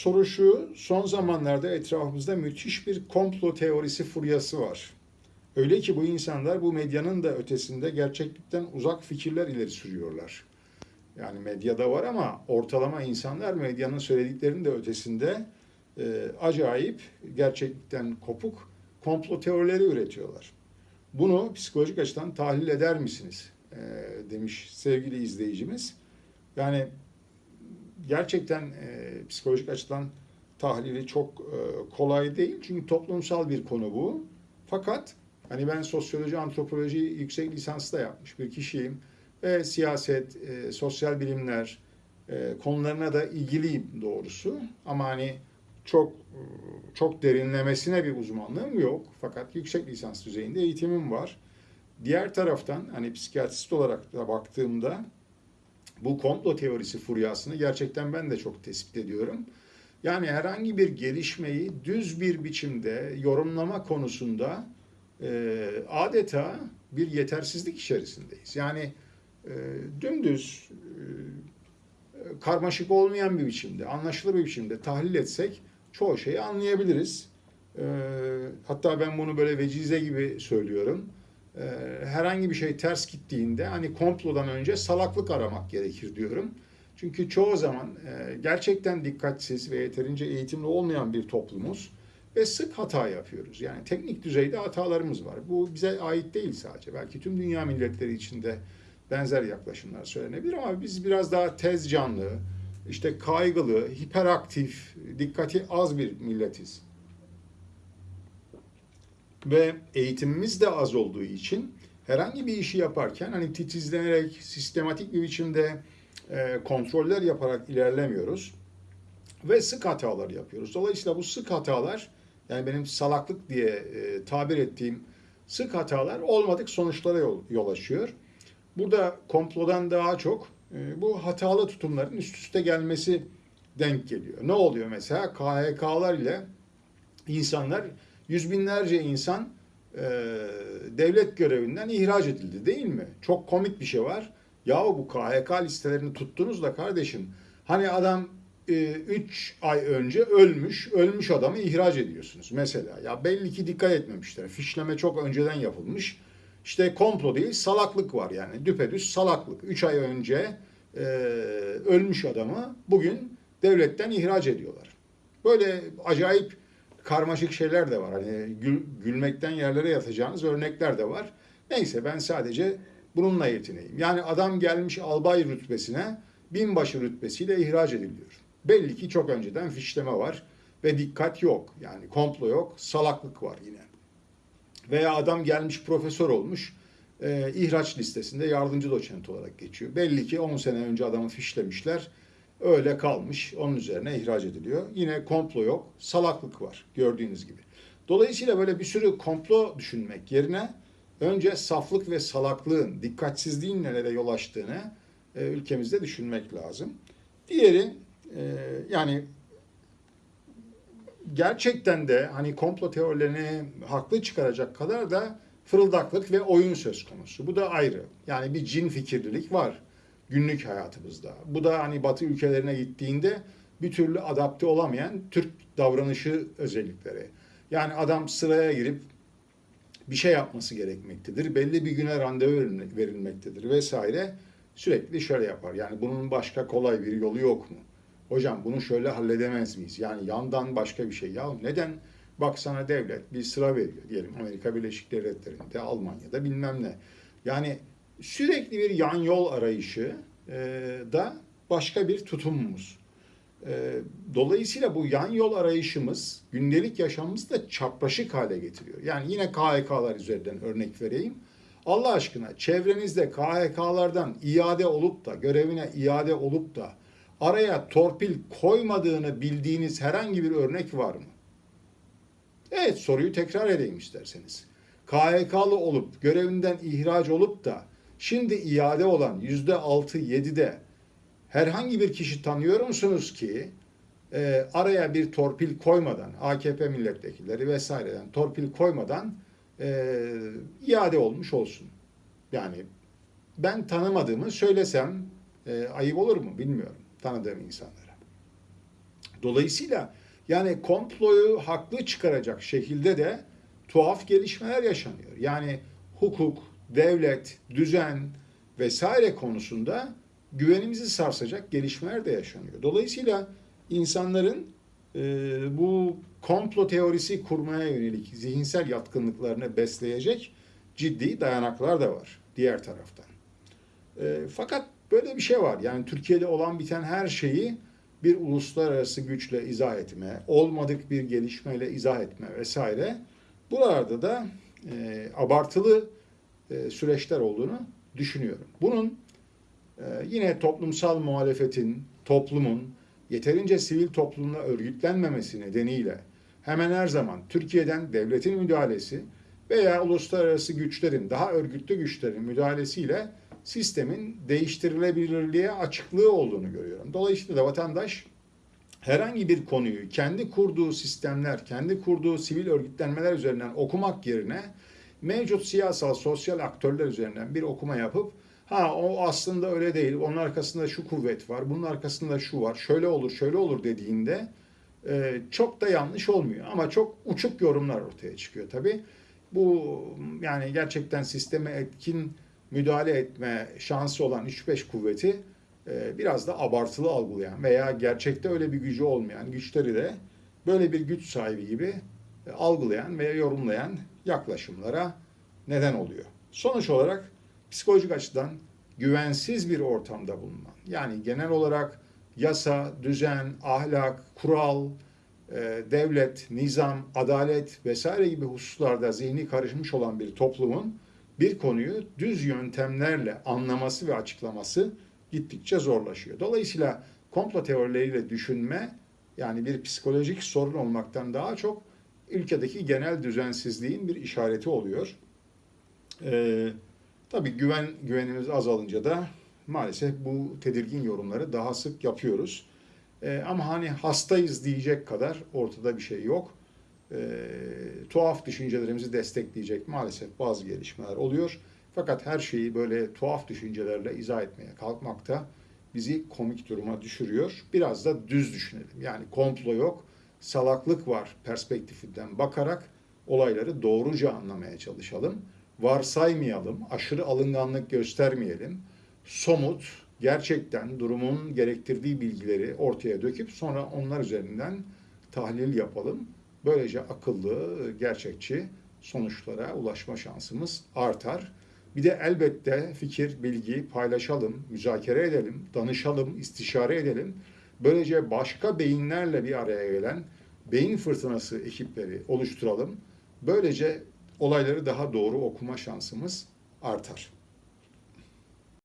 Soru şu, son zamanlarda etrafımızda müthiş bir komplo teorisi furyası var. Öyle ki bu insanlar bu medyanın da ötesinde gerçeklikten uzak fikirler ileri sürüyorlar. Yani medyada var ama ortalama insanlar medyanın söylediklerinin de ötesinde e, acayip, gerçeklikten kopuk komplo teorileri üretiyorlar. Bunu psikolojik açıdan tahlil eder misiniz? E, demiş sevgili izleyicimiz. Yani gerçekten e, psikolojik açıdan tahlili çok e, kolay değil. Çünkü toplumsal bir konu bu. Fakat hani ben sosyoloji, antropoloji yüksek lisansı da yapmış bir kişiyim. Ve siyaset, e, sosyal bilimler e, konularına da ilgiliyim doğrusu. Ama hani çok çok derinlemesine bir uzmanlığım yok. Fakat yüksek lisans düzeyinde eğitimim var. Diğer taraftan hani psikiyatrist olarak da baktığımda bu komplo teorisi furyasını gerçekten ben de çok tespit ediyorum. Yani herhangi bir gelişmeyi düz bir biçimde yorumlama konusunda e, adeta bir yetersizlik içerisindeyiz. Yani e, dümdüz, e, karmaşık olmayan bir biçimde, anlaşılır bir biçimde tahlil etsek çoğu şeyi anlayabiliriz. E, hatta ben bunu böyle vecize gibi söylüyorum. E, herhangi bir şey ters gittiğinde hani komplodan önce salaklık aramak gerekir diyorum. Çünkü çoğu zaman e, gerçekten dikkatsiz ve yeterince eğitimli olmayan bir toplumuz ve sık hata yapıyoruz. Yani teknik düzeyde hatalarımız var. Bu bize ait değil sadece. Belki tüm dünya milletleri içinde benzer yaklaşımlar söylenebilir ama biz biraz daha tez canlı, işte kaygılı, hiperaktif, dikkati az bir milletiz. Ve eğitimimiz de az olduğu için herhangi bir işi yaparken hani titizlenerek, sistematik bir biçimde e, kontroller yaparak ilerlemiyoruz. Ve sık hatalar yapıyoruz. Dolayısıyla bu sık hatalar yani benim salaklık diye e, tabir ettiğim sık hatalar olmadık sonuçlara yol, yol açıyor. Burada komplodan daha çok e, bu hatalı tutumların üst üste gelmesi denk geliyor. Ne oluyor mesela? KHK'lar ile insanlar, yüz binlerce insan e, devlet görevinden ihraç edildi değil mi? Çok komik bir şey var. Yahu bu KHK listelerini tuttunuz da kardeşim hani adam 3 ay önce ölmüş, ölmüş adamı ihraç ediyorsunuz mesela. Ya belli ki dikkat etmemişler. Fişleme çok önceden yapılmış. İşte komplo değil, salaklık var yani. Düpedüz salaklık. 3 ay önce e, ölmüş adamı bugün devletten ihraç ediyorlar. Böyle acayip karmaşık şeyler de var. Hani gül, gülmekten yerlere yatacağınız örnekler de var. Neyse ben sadece bununla yetineyim. Yani adam gelmiş albay rütbesine binbaşı rütbesiyle ihraç ediliyor. Belli ki çok önceden fişleme var ve dikkat yok. Yani komplo yok, salaklık var yine. Veya adam gelmiş profesör olmuş, e, ihraç listesinde yardımcı doçent olarak geçiyor. Belli ki 10 sene önce adamı fişlemişler, öyle kalmış, onun üzerine ihraç ediliyor. Yine komplo yok, salaklık var gördüğünüz gibi. Dolayısıyla böyle bir sürü komplo düşünmek yerine önce saflık ve salaklığın, dikkatsizliğin nelere yol açtığını e, ülkemizde düşünmek lazım. Diğeri e, yani gerçekten de hani komplo teorilerini haklı çıkaracak kadar da fırıldaklık ve oyun söz konusu. Bu da ayrı. Yani bir cin fikirlilik var günlük hayatımızda. Bu da hani batı ülkelerine gittiğinde bir türlü adapte olamayan Türk davranışı özellikleri. Yani adam sıraya girip bir şey yapması gerekmektedir. Belli bir güne randevu verilmektedir vesaire. Sürekli şöyle yapar. Yani bunun başka kolay bir yolu yok mu? Hocam bunu şöyle halledemez miyiz? Yani yandan başka bir şey. Ya neden bak sana devlet bir sıra veriyor diyelim Amerika Birleşik Devletleri'nde, Almanya'da bilmem ne. Yani sürekli bir yan yol arayışı e, da başka bir tutumumuz. E, dolayısıyla bu yan yol arayışımız gündelik yaşamımızı da çapraşık hale getiriyor. Yani yine KHK'lar üzerinden örnek vereyim. Allah aşkına çevrenizde KHK'lardan iade olup da görevine iade olup da araya torpil koymadığını bildiğiniz herhangi bir örnek var mı? Evet soruyu tekrar edeyim isterseniz. KHK'lı olup görevinden ihraç olup da şimdi iade olan yüzde altı yedide herhangi bir kişi tanıyor musunuz ki e, araya bir torpil koymadan AKP milletvekilleri vesaireden torpil koymadan e, iade olmuş olsun. Yani ben tanımadığımı söylesem e, ayıp olur mu bilmiyorum tanıdığım insanlara. Dolayısıyla yani komployu haklı çıkaracak şekilde de tuhaf gelişmeler yaşanıyor. Yani hukuk, devlet, düzen vesaire konusunda güvenimizi sarsacak gelişmeler de yaşanıyor. Dolayısıyla insanların e, bu komplo teorisi kurmaya yönelik zihinsel yatkınlıklarını besleyecek ciddi dayanaklar da var diğer taraftan. E, fakat böyle bir şey var. Yani Türkiye'de olan biten her şeyi bir uluslararası güçle izah etme, olmadık bir gelişmeyle izah etme vesaire. Buralarda da e, abartılı e, süreçler olduğunu düşünüyorum. Bunun e, yine toplumsal muhalefetin, toplumun yeterince sivil toplumla örgütlenmemesi nedeniyle hemen her zaman Türkiye'den devletin müdahalesi veya uluslararası güçlerin, daha örgütlü güçlerin müdahalesiyle sistemin değiştirilebilirliğe açıklığı olduğunu görüyorum. Dolayısıyla da vatandaş herhangi bir konuyu kendi kurduğu sistemler, kendi kurduğu sivil örgütlenmeler üzerinden okumak yerine mevcut siyasal, sosyal aktörler üzerinden bir okuma yapıp ha o aslında öyle değil, onun arkasında şu kuvvet var, bunun arkasında şu var, şöyle olur, şöyle olur dediğinde e, çok da yanlış olmuyor. Ama çok uçuk yorumlar ortaya çıkıyor tabii. Bu yani gerçekten sisteme etkin müdahale etme şansı olan 3-5 kuvveti e, biraz da abartılı algılayan veya gerçekte öyle bir gücü olmayan güçleri de böyle bir güç sahibi gibi e, algılayan veya yorumlayan yaklaşımlara neden oluyor. Sonuç olarak psikolojik açıdan güvensiz bir ortamda bulunan, yani genel olarak yasa, düzen, ahlak, kural, e, devlet, nizam, adalet vesaire gibi hususlarda zihni karışmış olan bir toplumun bir konuyu düz yöntemlerle anlaması ve açıklaması gittikçe zorlaşıyor. Dolayısıyla komplo teorileriyle düşünme yani bir psikolojik sorun olmaktan daha çok ülkedeki genel düzensizliğin bir işareti oluyor. Ee, tabii güven güvenimiz azalınca da maalesef bu tedirgin yorumları daha sık yapıyoruz. Ee, ama hani hastayız diyecek kadar ortada bir şey yok. Ee, tuhaf düşüncelerimizi destekleyecek maalesef bazı gelişmeler oluyor. Fakat her şeyi böyle tuhaf düşüncelerle izah etmeye kalkmakta bizi komik duruma düşürüyor. Biraz da düz düşünelim. Yani komplo yok, salaklık var perspektifinden bakarak olayları doğruca anlamaya çalışalım. Varsaymayalım, aşırı alınganlık göstermeyelim. Somut, gerçekten durumun gerektirdiği bilgileri ortaya döküp sonra onlar üzerinden tahlil yapalım. Böylece akıllı, gerçekçi sonuçlara ulaşma şansımız artar. Bir de elbette fikir, bilgi paylaşalım, müzakere edelim, danışalım, istişare edelim. Böylece başka beyinlerle bir araya gelen beyin fırtınası ekipleri oluşturalım. Böylece olayları daha doğru okuma şansımız artar.